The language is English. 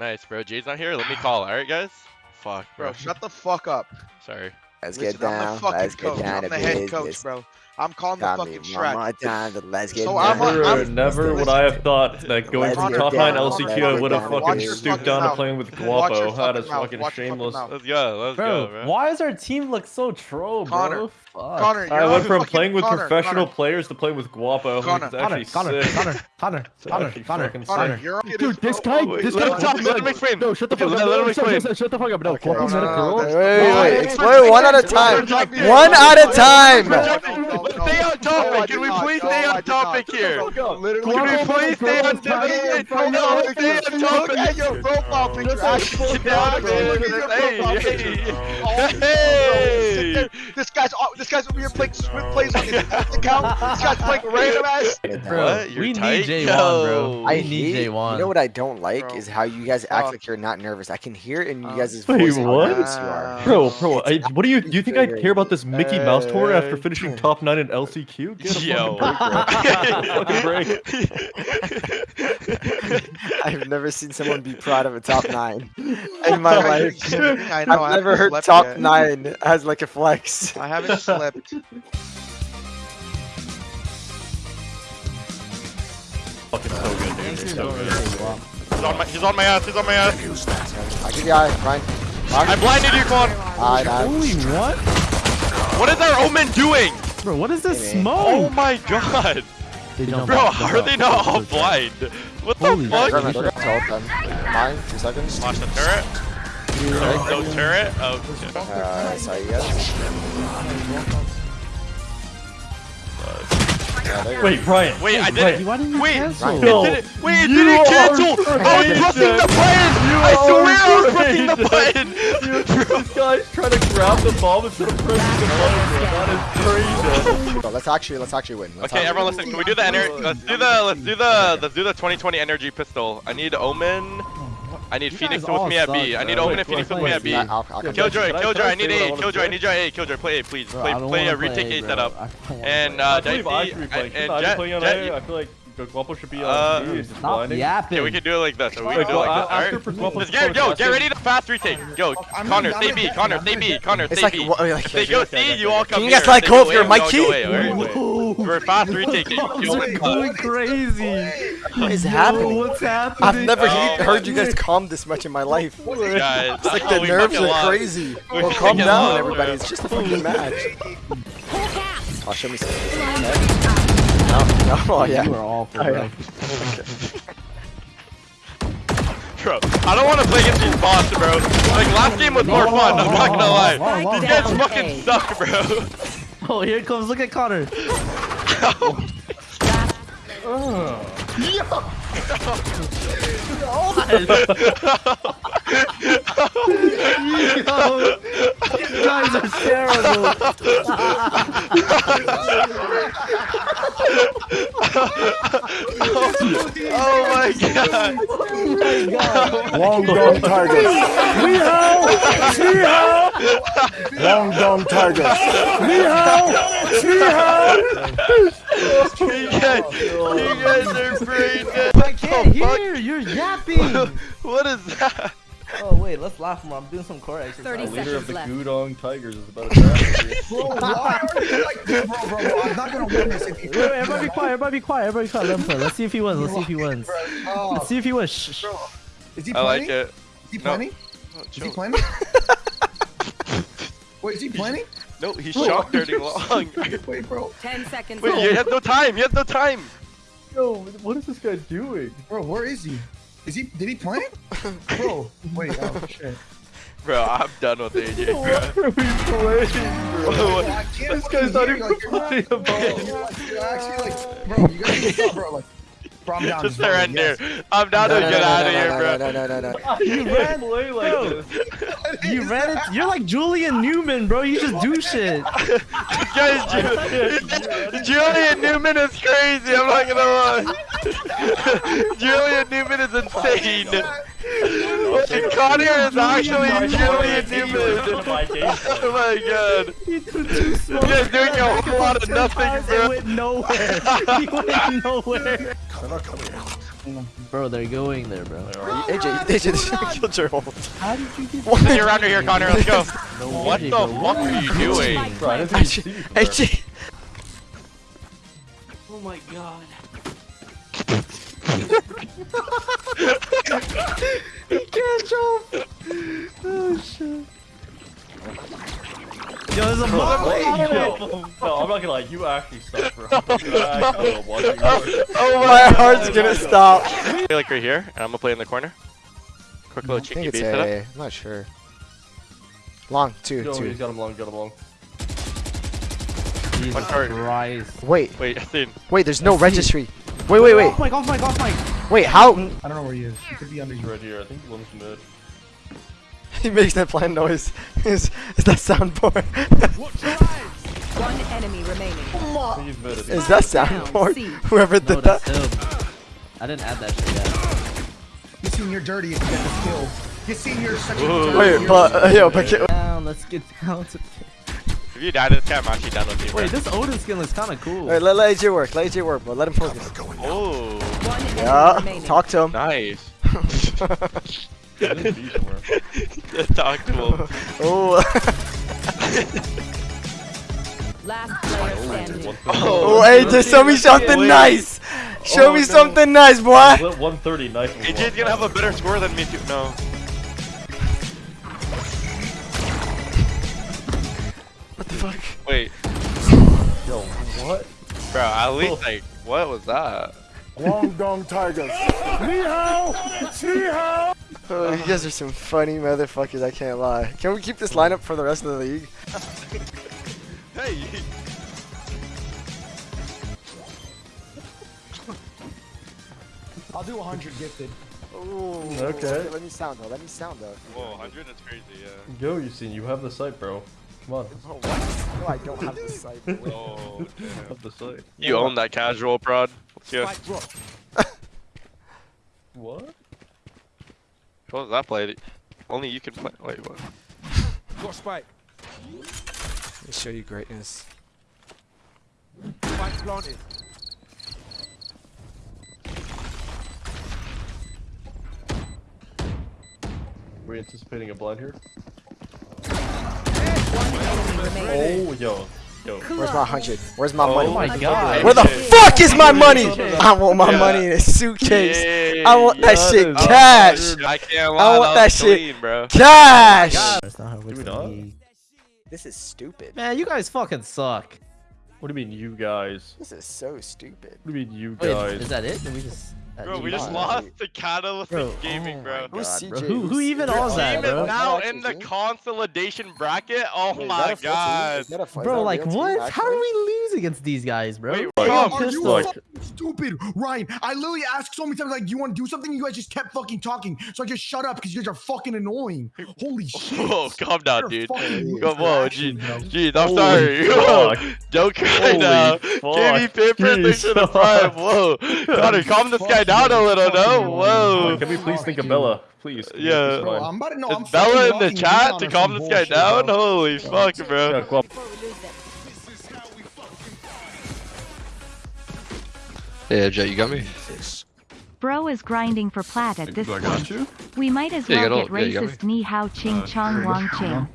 Nice, bro. Jay's not here. Let me call. All right, guys. Fuck, bro. Bro, shut the fuck up. Sorry. Let's Listen, get I'm down. the fucking Let's get coach. down I'm the head business. coach, bro. I'm calling the Got me fucking one more Shrek. time, but let's get So down. I'm Never, I'm- never would I have thought that going Let's from top down, 9 LCQ I would have fucking stooped fucking down to playing with Guapo. That fucking fucking Watch shameless. Let's go. Let's Bro, go, bro. why does our team look so troll, bro? Connor. Fuck. Connor, you're I on went from fucking- playing with Connor, professional Connor, players to playing with Guapo. Connor, It's Connor, actually Connor, sick. Connor, Connor, It's Connor, actually Connor, fucking Connor, Connor. you're Dude, this guy, Wait, this let guy him talk, let him explain. No, shut the Okay, fuck let- up. let No, him shut, explain. shut, shut the fuck up. No, Okay, Guapo's no, not a no, girl. that's- Wait, wait, No, wait. it's Explain one at a time. One at a time. Stay on topic. Can we please stay on topic here? Can we please stay on topic? No, stay on Look at your profile picture. Actually, Sit down, Look at your Hey, profile hey. picture. Bro, sit. This guy's this guy's over here playing Swiftplays on his account. This guy's playing random ass. Bro, What? You're we tight? need J1, bro. I We need hate, J1. You know what I don't like Bro. is how you guys act Fuck. like you're not nervous. I can hear it in you Uh, guys' Wait, voice how what? nervous you are. Bro, bro, I, what do you do? You think I care about this Mickey Mouse tour after Uh, finishing top nine in LCQ? Get a Yo. fucking break, bro. fucking break. I've never seen someone be proud of a top nine in my life. I know. I I've never haven't heard top yet. nine as like a flex. I haven't slept. Fucking so good, dude. It's so good. He's on my, he's on my ass. He's on my ass. I'll give you eye, Ryan. I blinded you, Quan. Eye, eye. Holy what? What is our Omen doing? Bro, what is this smoke? Oh my god. Bro, how jump are up. they not all blind? What the Holy fuck? shit. Ryan, look at the. Mine, two seconds. Watch the turret. No, no turret. Oh, shit. Uh, sorry, you guys. Yeah, there you go. Wait, Brian. Wait, I Brian. did Why didn't you Wait, cancel? Ryan. it didn't. Wait, it You didn't cancel. I was pressing the button. I swear I was pressing the button. This guy's trying to grab the bomb instead of pressing the button, bro. That is crazy. Let's actually let's actually win. Let's Okay, actually everyone, listen. Can we do the energy? Let's do the. Let's do the. Let's do the 2020 energy pistol. I need Omen. I need You Phoenix with me at B. suck, I need. Omen and Phoenix with me at B. Yeah, I'll, I'll come Kill- back. Killjoy, Killjoy, I I need say what I A, wanna Killjoy, I need your A, Killjoy, play A, please. Play, play a retake play, A bro. setup. I don't wanna And play. uh, I believe I should be Dicey, and Jet, playing on Jet, A. I feel like Guapo should be Uh, on B. Stop yapping. Okay, we can do it like this. We can do it like this. Alright. for Let's get, yo, podcast, get ready to fast retake. Yo, I'm Connor, stay I'm B. Connor, stay not- B. Connor, It's stay like B. what, like, If they go C, you all okay. come Can you guys let If go they of go your A, we all Mikey? go A, alright? Whoa. We're fast retaking. Guapo's Yo, like uh, going crazy. What is happening? What's happening? I've never Oh, heard you guys calm this much in my life. Guys, It's like the we nerves fucking are lost. crazy. We Well, calm fucking down, everybody. It's just a fucking match. Oh, show me something. No, no, oh yeah. You are awful, Oh, bro. yeah. Bro, I don't want to play against these bots, bro. Like, last game was more fun, I'm not gonna lie. Whoa, whoa, These guys fucking suck, bro. Oh, here it comes. Look at Connor. oh. Yo, you guys are terrible. Oh my god. Oh my god. Long gone tigers. Meow! Meow! Long gone tigers. Meow! Meow! Oh, you guys, you guys are brain dead. I can't the fuck? hear. You're yapping. What is that? Oh wait, let's laugh more. I'm doing some core exercise. 30 The leader of the left. Gudong Tigers is about to die. Bro, why are you like, bro, bro, bro, I'm not gonna win this if you. Wait, wait, everybody be quiet. Everybody be quiet. Everybody be quiet. Let him play. Let's see if he wins. Let's see if he wins. Oh, Let's see if he wins. Shh, shh. bro, is he I like planning? it. Is he No. planning? Oh, Is he planning? Wait, is he planning? No, he's shock dirting long. Wait, bro, 10 seconds Wait, left. he has no time. You have no time. Yo, what is this guy doing? bro, where is he? Is he? Did he plan? Bro, wait, oh shit. Bro, I'm done with AJ, What bro. are we playing, bro? What? I can't This guy's not even you, like, you're playing a bro, ball. You're actually like, bro, you gotta stop, bro. Like, bro, I'm down. Just vote, surrender. yes. I'm down No, to no, get no, out no, of here, no, bro. no, no, no, no, no. You can't play like Bro. this. You ran it. You're like Julian Newman, bro. You just do shit. Guys, Ju- Julian Newman is crazy. I'm not gonna lie. Julian Newman is insane. And Connor is actually Julian Newman. Oh my god. He threw. You guys doing a whole lot of nothing, times, bro. It went nowhere. He went nowhere. Connor, come here. Bro, they're going there, bro. AJ, AJ, this killed your ult. How did you get What? You're under here, Connor. Let's go. No What way, the bro. fuck are you doing? Bro, I didn't even see you, bro. AJ. Oh my god. He can't jump. Oh shit. Yo, there's a mob. Yo, no, I'm not gonna lie, you actually suck, bro. You actually are watching your- Oh My heart's gonna stop. I Play like right here, and I'm gonna play in the corner. Quick little cheeky think it's beat setup. A. I'm not sure. Long, two, Yo, two. he's got him long, got him long. Jesus One card. Christ. Wait, Wait, Athene. wait, there's no registry. Wait, wait, wait. Off mic, off mic, off mic. Wait, how? I don't know where he is. He could be under He's right here, I think Lim's mid. He makes that plant noise. Is, is that soundboard? One enemy remaining. I think he's mid. I think. is that soundboard? Whoever No, did that. that's. I didn't add that shit yet. You seen you're dirty if you get this kill. You seen you're such a dirty. Wait, but uh, yo, but ca- Down, let's get down to. If you die to this guy, I'm actually done with you. bro. Wait, this Odin skin looks kind of cool. Wait, let, let AJ work. Let AJ work, bro. Let him focus. Oh, One enemy Yeah, remaining. talk to him. nice. He's in B somewhere. Just talk to him. Oh, Last player oh, standing. One oh, oh AJ, show me something nice. Show Oh, me no. something nice, boy. Lit 130, nice. AJ's gonna have a better score than me too. No. Fuck? Wait, Yo, what? bro. At least like, what was that? Long Dong Tigers. Ni hao! Ni hao! Oh, you guys are some funny motherfuckers. I can't lie. Can we keep this lineup for the rest of the league? Hey. I'll do 100 gifted. Ooh, Okay. Let me sound though. Let me sound though. Whoa, 100 is crazy. Yeah. Yo, you seen, you have the site, bro. Come on. Oh. No, I don't have this site. Wait. Oh, damn. Have the site. You own that casual prod. Let's go. What? What was that play? Only you can play. Wait, what? Let me show you greatness. We're anticipating a blind here. One enemy remaining. Oh, yo. Yo. Where's my hundred? Where's my Oh money? my god. Where the fuck is my money? I want my Yeah. money in a suitcase. Yay. I want that That shit cash. I can't I want that, that was shit. clean, bro. Cash. That's not how it works we in the not? league. This is stupid. Man, you guys fucking suck. What do you mean, you guys? This is so stupid. What do you mean, you Wait, guys? is that it? Did we just? uh, Bro, we just lost the catalyst Bro, gaming, oh bro. my God, bro. Who, who even Your was that, Team bro? is bro? now in the consolidation bracket. Oh Wait, my a full team? god. Is that a- is that Bro, like real team, what? How do we lose against these guys, bro? Wait, Hey, Come, are you look. fucking stupid, Ryan? I literally asked so many times, like, "Do you want to do something?" You guys just kept fucking talking, so I just shut up because you guys are fucking annoying. Holy shit! Whoa, calm down, You're dude. Come on, action, G. bro. Jeez, I'm Holy sorry. fuck. Don't cry Holy now. fuck. Give me paper Jeez, thing to the prime. Whoa. Connor, calm this guy down a little, no? Whoa. Can we please think of Bella? Please. Yeah. Bro, I'm about to know. I'm Is Bella in the chat to calm some this guy down? bro. Holy fuck, bro. go on. Before we lose them. Yeah, Jet, you got me? Bro is grinding for plat at this point. We might as well got get all- yeah, you got me. racist ni hao ching uh, chong wang ching.